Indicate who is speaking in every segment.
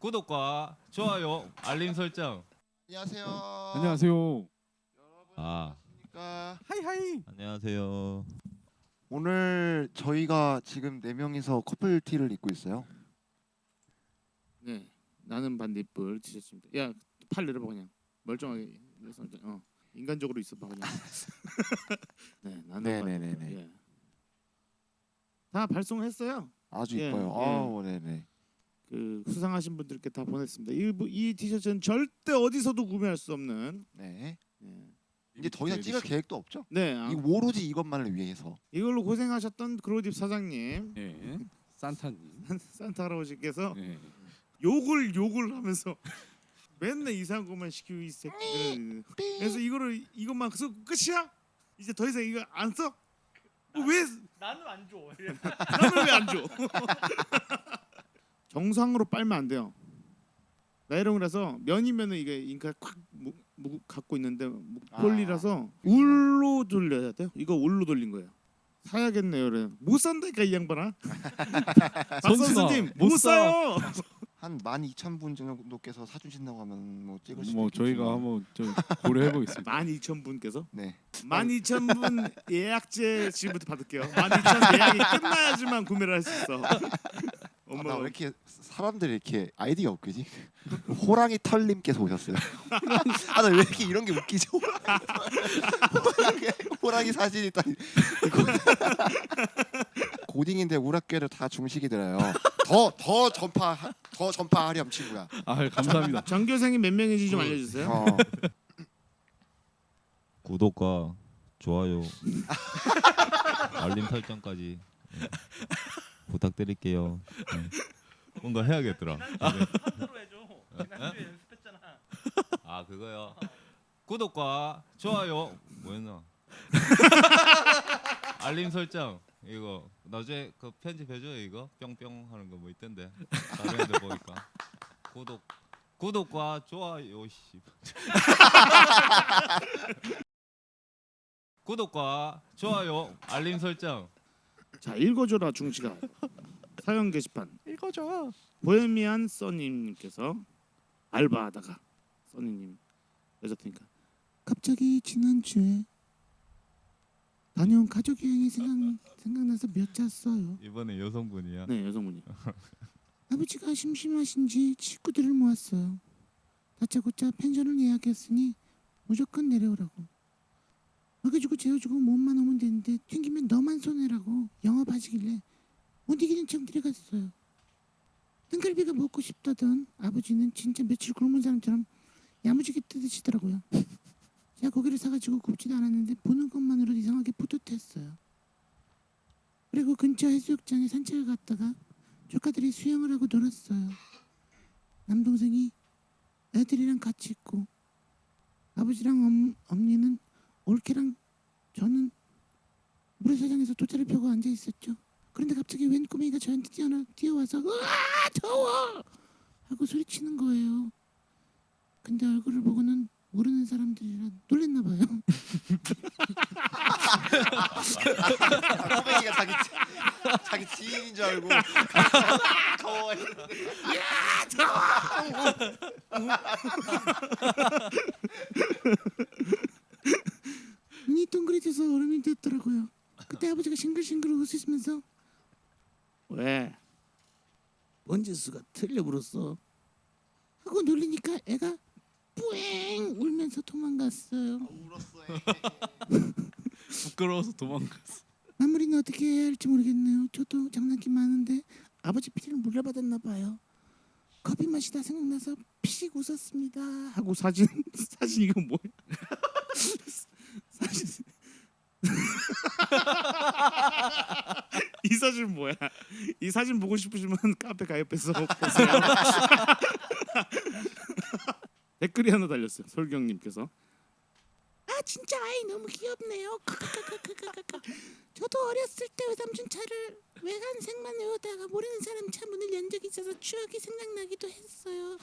Speaker 1: 구독과 좋아요, 알림 설정.
Speaker 2: 안녕하세요.
Speaker 3: 안녕하세요.
Speaker 1: 아,
Speaker 2: 안녕하십니까.
Speaker 3: 하이하이.
Speaker 1: 안녕하세요.
Speaker 2: 오늘 저희가 지금 네 명이서 커플 티를 입고 있어요.
Speaker 4: 네, 나는 반딧불 티셔츠입니다. 야, 팔 내려봐 그냥 멀쩡하게. 그래서 이제, 어, 인간적으로 있어봐 그냥. 네, 나는
Speaker 2: 네네네네.
Speaker 4: 반딧불. 예. 다 발송했어요.
Speaker 2: 아주
Speaker 4: 예,
Speaker 2: 이뻐요.
Speaker 4: 예.
Speaker 2: 아우 네네.
Speaker 4: 그 수상하신 분들께 다 보냈습니다. 이, 이 티셔츠는 절대 어디서도 구매할 수 없는.
Speaker 2: 네.
Speaker 4: 예.
Speaker 2: 이제 더 이상 찍을 계획도 없죠.
Speaker 4: 네, 아,
Speaker 2: 이 오로지 이것만을 위해서.
Speaker 4: 이걸로 고생하셨던 그로딥 사장님,
Speaker 3: 예. 산타님.
Speaker 4: 산타 할아버지께서
Speaker 3: 예.
Speaker 4: 욕을 욕을 하면서 맨날 이상한 것만 시키고 이 새끼들. 그래서 이거를 이것만 쓰고 끝이야? 이제 더 이상 이거 안 써? 어, 왜
Speaker 5: 나는 안 줘.
Speaker 4: 나는 왜 안 줘? 정상으로 빨면 안 돼요. 나이롱이라서 면이면은 이게 잉크가 콱 무, 무, 갖고 있는데 목폴리라서 울로 돌려야 돼요. 이거 울로 돌린 거예요. 사야겠네요. 그래. 못 산다니까 이 양반아. 박 선수님
Speaker 3: 못
Speaker 4: 못 사요.
Speaker 2: 한 12,000분 정도께서 사주신다고 하면 뭐 찍을 수도
Speaker 3: 뭐. 저희가 한번 좀 고려해 보겠습니다.
Speaker 4: 12,000분께서
Speaker 2: 네.
Speaker 4: 12,000분 예약제 지금부터 받을게요. 12,000 예약이 끝나야지만 구매를 할 수 있어.
Speaker 2: 아,
Speaker 4: 어머.
Speaker 2: 나왜 이렇게 사람들이 이렇게 아이디가 웃기지? 호랑이 털님께서 오셨어요. 아, 나 왜 이렇게 이런 게 웃기지? 호랑이, 호랑이 사진이 있다. 고딩인데 학교를 다 중식이 들어요. 더 더 전파 더 전파하렴 친구야.
Speaker 3: 아 감사합니다.
Speaker 4: 전교생이 몇 명인지 좀 알려주세요.
Speaker 2: 어.
Speaker 1: 구독과 좋아요, 알림 설정까지 예, 부탁드릴게요. 예. 뭔가 해야겠더라.
Speaker 5: 하드로 해줘. 지난주에 연습했잖아.
Speaker 1: 아 그거요. 구독과 좋아요 뭐였나? 알림 설정 이거 나중에 그 편집해줘요 이거 뿅뿅 하는 거 뭐 있던데 다른 애들 보니까 구독 구독과 좋아요 씨 구독과 좋아요 알림 설정
Speaker 4: 자 읽어줘라 중시가 사연 게시판
Speaker 3: 읽어줘.
Speaker 4: 보헤미안 써님께서 알바하다가 써니님 여자분이니까 갑자기 지난주에 다녀온 가족 여행이 생각 생각나서 몇 자 써요.
Speaker 1: 이번에 여성분이야.
Speaker 4: 네 여성분이 아버지가 심심하신지 식구들을 모았어요. 다짜고짜 펜션을 예약했으니 무조건 내려오라고. 먹여주고 재워주고 몸만 오면 되는데 튕기면 너만 손해라고 영업하시길래 못 이기는 척 데려갔어요. 등갈비가 먹고 싶다던 아버지는 진짜 며칠 굶은 사람처럼 야무지게 뜯으시더라고요. 제가 고기를 사가지고 굽지도 않았는데 보는 것만으로도 이상하게 뿌듯했어요. 그리고 근처 해수욕장에 산책을 갔다가 조카들이 수영을 하고 놀았어요. 남동생이 애들이랑 같이 있고 아버지랑 엄, 언니는 올케랑 저는 모래사장에서 돗자리 펴고 앉아 있었죠. 그런데 갑자기 웬 꼬맹이가 저한테 뛰어 뛰어와서 으아 더워 하고 소리치는 거예요. 근데 얼굴을 보고는 모르는 사람들이라 놀랬나 봐요.
Speaker 2: 아, 꼬맹이가 자기 지- 자기 지인인 줄 알고 더워.
Speaker 4: 눈이 동그래 져서 얼음이 됐더라고요. 그때 아버지가 싱글싱글 웃으시면서 왜? 번지수가 틀려 불었어? 하고 놀리니까 애가 뿌앵 울면서 도망갔어요.
Speaker 3: 부끄러워서 도망갔어.
Speaker 4: 마무리는 어떻게 해야 할지 모르겠네요. 저도 장난기 많은데 아버지 피를 물려받았나 봐요. 커피 마시다 생각나서 피식 웃었습니다. 하고 사진 사진 이거 뭐야? 이 사진 뭐야? 이 사진 보고 싶으시면 카페 가입해서 보세요. 댓글이 하나 달렸어요. 설경님께서 아 진짜 아이 너무 귀엽네요. 크크크크크크크. 저도 어렸을 때 외삼촌 차를 외관색만 외우다가 모르는 사람 차 문을 연 적이 있어서 추억이 생각나기도 했어요.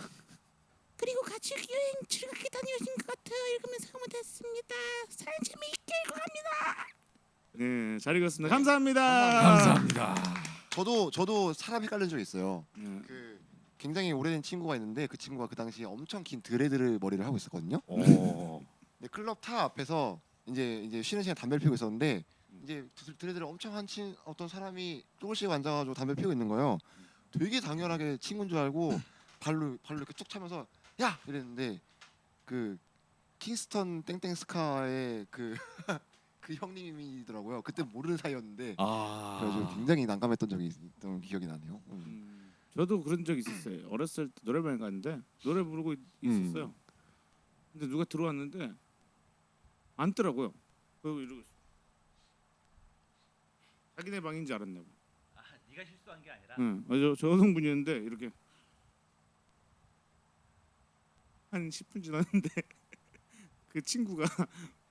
Speaker 4: 그리고 같이 여행 즐겁게 다녀오신 것 같아요. 읽으면서 흐뭇했습니다. 사연 재미있게 읽어갑니다. 네, 잘 읽었습니다. 감사합니다.
Speaker 3: 감사합니다.
Speaker 2: 저도 저도 사람 헷갈린 적 있어요.
Speaker 4: 네.
Speaker 2: 그 굉장히 오래된 친구가 있는데 그 친구가 그 당시에 엄청 긴 드레드를 머리를 하고 있었거든요.
Speaker 3: 어.
Speaker 2: 근데 클럽 타 앞에서 이제 이제 쉬는 시간 담배를 피우고 있었는데 이제 드- 드레드를 엄청 한 친 어떤 사람이 조금씩 앉아가지고 담배 피우고 있는 거예요. 되게 당연하게 친구인 줄 알고 발로 발로 이렇게 쭉 차면서 야 이랬는데 그 킹스턴 땡땡 스카의 그 그 형님이더라고요. 그때 모르는 사이였는데
Speaker 3: 아.
Speaker 2: 그래가지고 굉장히 난감했던 적이 있던 기억이 나네요. 음.
Speaker 3: 음.
Speaker 4: 저도 그런 적 있었어요. 어렸을 때 노래방에 갔는데 노래 부르고 있- 있었어요. 근데 누가 들어왔는데 앉더라고요. 그리고 이러고 있어. 자기네 방인 줄 알았나 봐.
Speaker 5: 아, 네가 실수한 게 아니라
Speaker 4: 응. 어, 저, 저 여성분이었는데 이렇게 한 10분 지났는데 그 친구가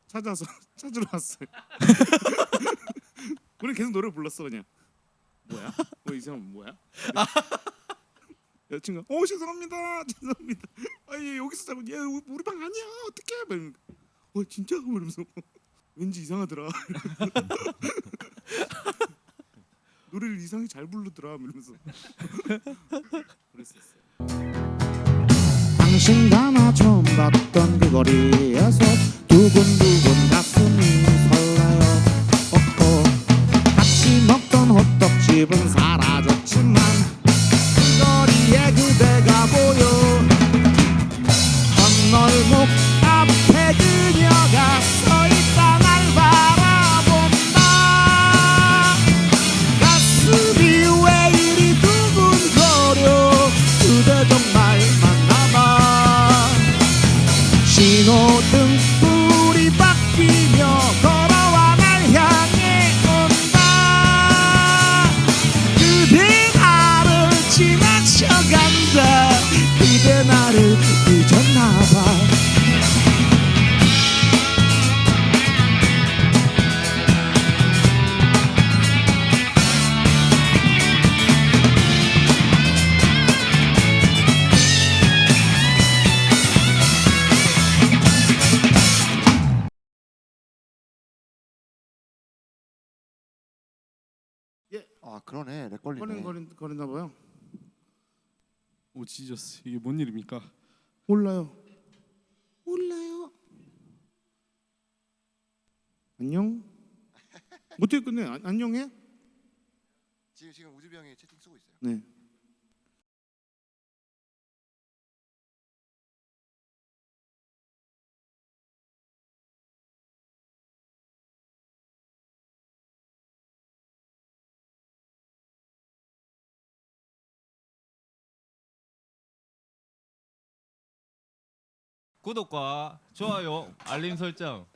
Speaker 4: 찾아서 찾으러 왔어요. 우리 계속 노래 불렀어 그냥. 뭐야? 뭐이 사람 뭐야? 여친구가 어 죄송합니다 죄송합니다. 아예 여기서 자고 얘 우리 방 아니야 어떡해? 막 이러니까, 어 진짜? 그러면서 왠지 이상하더라. 노래를 이상하게 잘 부르더라 이러면서 그랬었어요. 당신 가나 처음 봤던 그 거리에서 두근
Speaker 2: 아 그러네. 렉 걸리네.
Speaker 4: 거린 거린 거리나 봐요.
Speaker 3: 오 지저스. 이게 뭔 일입니까?
Speaker 4: 몰라요. 몰라요. 안녕? 어떻게 끝내. 안, 안녕해?
Speaker 2: 지금 지금 우주비 형이 채팅 쓰고 있어요.
Speaker 4: 네
Speaker 1: 구독과 좋아요, 알림 설정